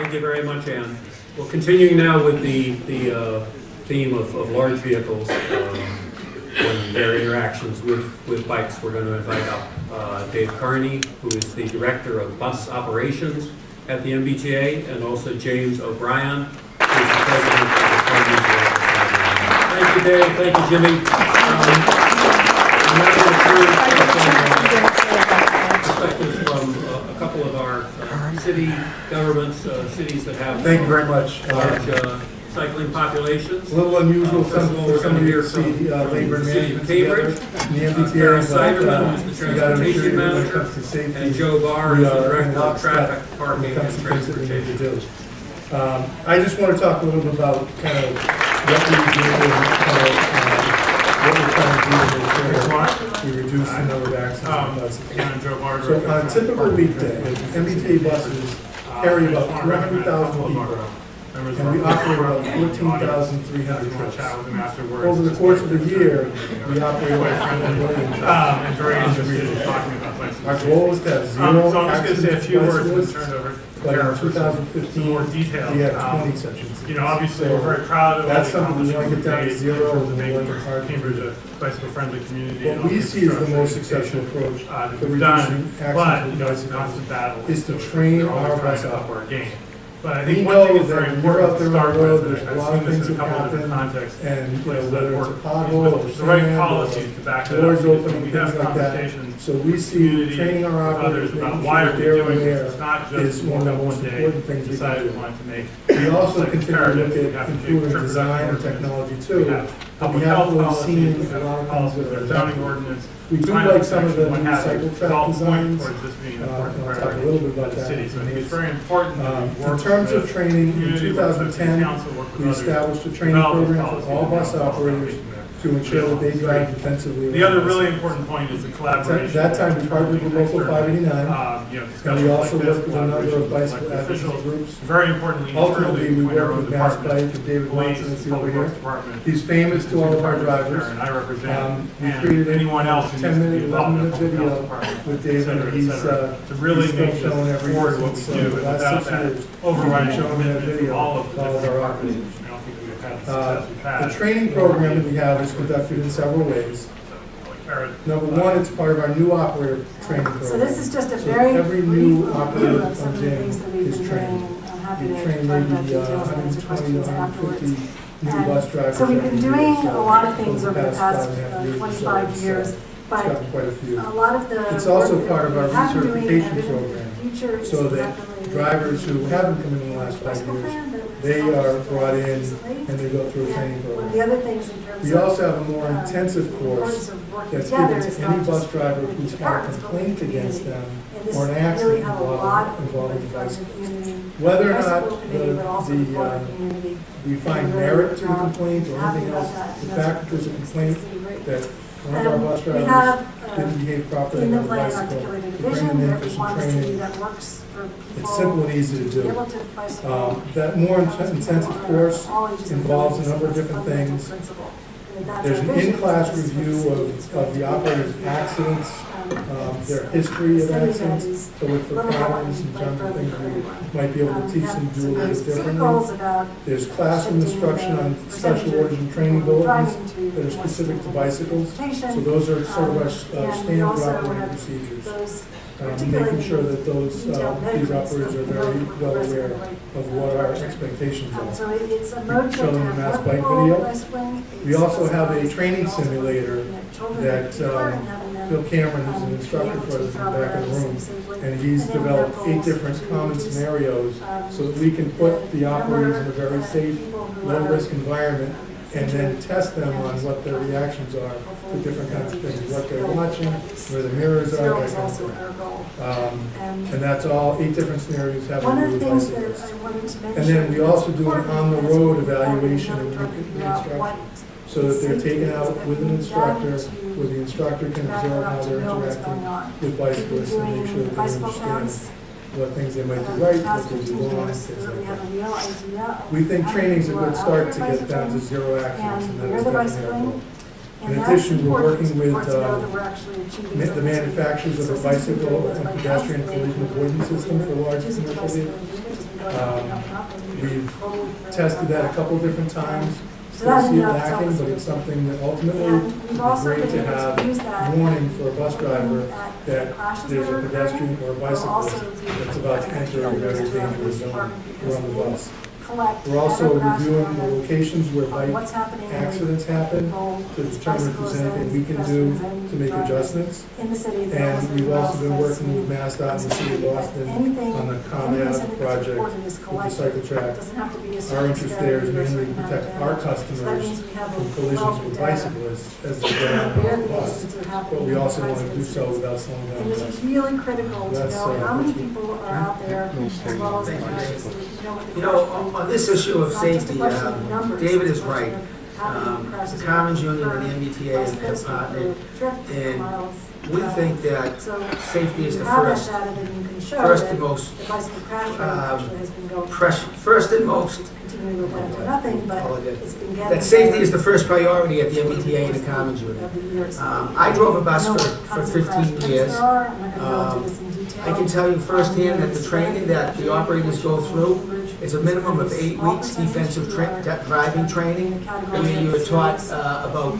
Thank you very much, Anne. Well, continuing now with the, the uh, theme of, of, large vehicles um, and their interactions with, with bikes, we're going to invite up uh, Dave Carney, who is the Director of Bus Operations at the MBTA, and also James O'Brien, who's the President of the MBTA. Thank you, Dave. Thank you, Jimmy. Um, city governments, uh, cities that have Thank you very much. large uh, cycling populations. A little unusual festival for somebody to see uh, labor city of Cambridge. And the MBTA is Seiderman, who's the transportation manager, and Joe Barr is the director of traffic, parking, and transportation. Um, I just want to talk a little bit about kind of what we do and what we're trying to do is very much, we reduce the number of accidents. So on a typical weekday, MBTA buses carry about 300,000 people and we operate about 14,300 trucks. Over the course of the year, we operate about 1 million trucks. Um, our goal is to have um, zero So I'm just going to say a few words and turn it over to Tara for more detail. We have um, You know, obviously, we're very proud of all the accomplishments we've made in terms of making Cambridge a bicycle-friendly community. What we see is the most successful approach uh, that we've done, But, you know, it's a constant battle. Is to train our bus up our game. But I think we one thing is very important to start road, with, and I've seen this in a couple happen, different contexts, and places a work, is the right policies to back that up. Open we have conversations, like so we see training our operators about why are we doing this. It's not just one up Things we decided we want to make. We also continue to look at improving design and technology too public health policies, policies of zoning ordinance. We do like some of the new cycle track designs. Uh, I'll talk a little bit about that. City, so it's very important. Um, in terms of training, in 2010, we established a training program for all bus operators to ensure that they drive defensively. The other really important point is the collaboration. That time, we partnered with Local 589. Um, you know, and we also like worked with a number of bicycle officials groups. Very importantly, ultimately, we worked with Mass Bike and David Watson and see over here. He's famous to all of our drivers. And I represent um, we created anyone else. 10 minute, 11 minute video with David. And he's uh, to really make showing every what we do. So the last six years, overriding showing that video all of our operations. Uh, The training program that we have is conducted in several ways. Number one, it's part of our new operator training program. So this is just a So very Every new operator that of some of comes the in things that we've is been doing. trained. We train maybe uh, 120 to 150 new And bus drivers. So we've been doing a lot of things over the past five and a half uh, years or so, 25 years, It's got quite a few. a lot of the. It's also part of our recertification program, So that drivers who haven't come in the last five years they are brought in and they go through a training program. The other things in terms we also have a more intensive course that's given to any bus driver who's had a complaint against them or an accident involving, involving. Whether or not the, the, uh, we find merit to the complaint or anything else, the fact that there's a complaint that one of our bus drivers didn't behave properly in the on the plan bicycle. articulated to bring them vision, in for some training. that works for. It's simple and easy to do. to. Um, That more intensive course involves a number of different things. There's an in-class review of, of the operator's accidents, um, their history of accidents, to look for patterns in terms of things we might be able to teach and do a little differently. There's classroom instruction on special orders and training bulletins that are specific to bicycles. So those are sort of our uh, standard operating procedures um, making sure that those uh, these operators are very well aware of what our expectations are. So it's a Showing mass bike video. We also have a training simulator that um, Bill Cameron, who's an instructor for us, in the back of the room, and he's developed eight different common scenarios so that we can put the operators in a very safe, low-risk environment and then test them on what their reactions are to different kinds of things, what they're watching, where the mirrors are, that kind of thing. Um, and that's all eight different scenarios having to do with. And then we also do an on-the-road evaluation of the instruction so that they're taken out with an instructor where the instructor can observe how they're interacting with bicyclists and make sure that they understand what things they might do right, what do wrong, things like that. We think training is a good start to get down to zero accidents, and that is definitely in addition, we're working with uh, the manufacturers of a bicycle and pedestrian collision avoidance system for large commercial vehicles. Um, we've tested that a couple different times. So that still see it ended lacking, but it's something that ultimately would be great to have to use that. warning for a bus driver at that there's a pedestrian or a. Bicyclist that's about to enter a very dangerous zone around the bus. Collect We're also every reviewing the data locations where on bike what's happening in accidents happen people, to determine if bicycles there's anything we can do pedestrians to make drivers adjustments. In the city. that And also we've also been allows working with us MassDOT and the city of Boston anything- on the anything ComEd that's project reported is with the collected. cycle track. Doesn't have to be a Our certain interest there is severity or a mainly certain to amount protect of our damage. So that customers means we have a from collisions wealth with data bicyclists as they get on on the the bus. incidents are happening. But we also want to do so without slowing down It the is bus. really critical to That's, know uh, how many people are out there, as well as the crashes, so that you know what the You know, on- rate on this issue of It's not just a safety, um, David is right. of how many Um, The Carmen's Union and the. MBTA have partnered, and we think that safety is the first, data, then you can show first and most, the bicycle crash rate um, actually has been going. press- first and most, Continue to go down to nothing, but Apologize. it's been getting. that safety is the first priority at the MBTA and the Carmen's Union. over the years. Um, I drove a bus for, for kinds of crash fifteen years. there are. I'm not gonna go Um, into this in detail. I can tell you firsthand that the training that the operators go through is a minimum of eight weeks defensive tra- driving training, where you are taught uh, about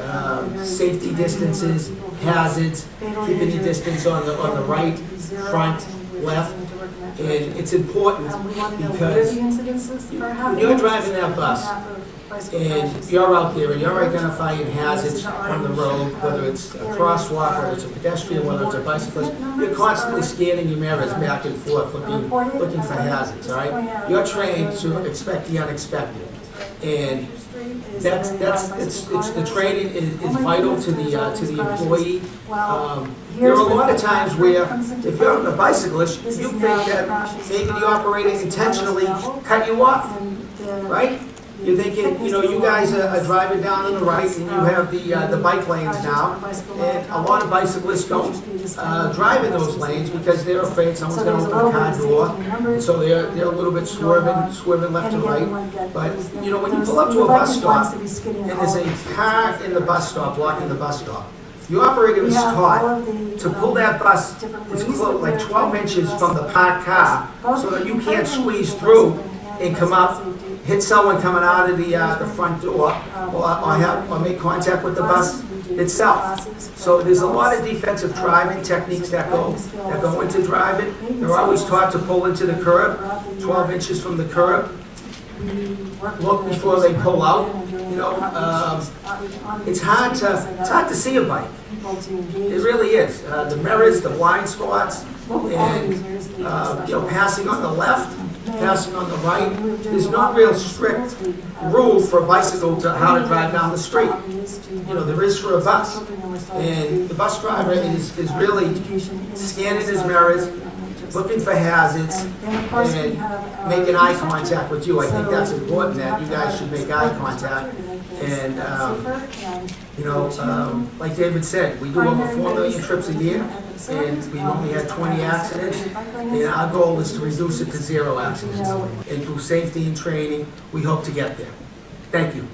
um, safety distances, hazards, keeping your distance on the, on the right, front, left, and it's important Um, we want to know where because the incidences are when you're driving that bus Half of bicycle and you're out there and you're identifying hazards on the road, whether it's a crosswalk, whether it's a pedestrian, whether it's a bicyclist, you're constantly scanning your mirrors back and forth, looking, looking for hazards, all right? You're trained to expect the unexpected. And that's, that's, it's, it's, the training is, is vital to the, uh, to the employee. Um, There are a lot of times where, if you're on a bicyclist, you think that maybe the operator intentionally cut you off, right? You're thinking, you know, you guys are are driving down on the right and you have the, uh, the bike lanes now. And a lot of bicyclists don't, uh, drive in those lanes because they're afraid someone's gonna open a car door. And so they're, they're a little bit swerving, swerving left and right. But, you know, when you pull up to a bus stop and there's a car in the bus stop, blocking the bus stop, the operator is taught to pull that bus as close, like twelve inches from the parked car, so that you can't squeeze through and come up, hit someone coming out of the, uh, the front door, or, or have, or make contact with the bus itself. So there's a lot of defensive driving techniques that go, that go into driving. They're always taught to pull into the curb, twelve inches from the curb, look before they pull out, you know, um, it's hard to, it's hard to see a bike. It really is. Uh, the mirrors, the blind spots, and, uh, you know, passing on the left, passing on the right. There's no real strict rule for a bicycle to how to drive down the street. You know, there is for a bus. And the bus driver is, is really scanning his mirrors, looking for hazards, and making eye contact with you. I think that's important, that you guys should make eye contact. And, um, You know, um, like David said, we do over four million trips a year, and we've only had twenty accidents. And our goal is to reduce it to zero accidents. And through safety and training, we hope to get there. Thank you.